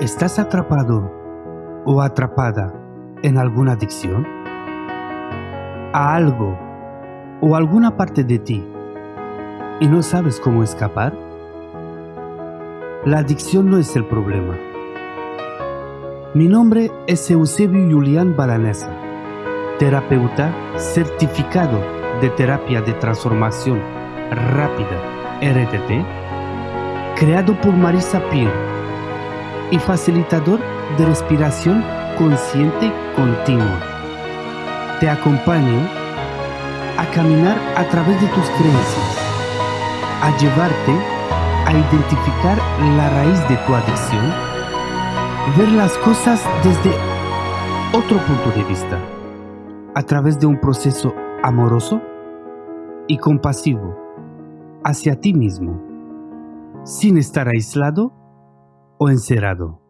¿Estás atrapado o atrapada en alguna adicción? ¿A algo o alguna parte de ti y no sabes cómo escapar? La adicción no es el problema. Mi nombre es Eusebio Julián Balanesa, terapeuta certificado de terapia de transformación rápida RTT, creado por Marisa Peer y facilitador de respiración consciente continua. Te acompaño a caminar a través de tus creencias, a llevarte a identificar la raíz de tu adicción, ver las cosas desde otro punto de vista, a través de un proceso amoroso y compasivo hacia ti mismo, sin estar aislado o encerrado.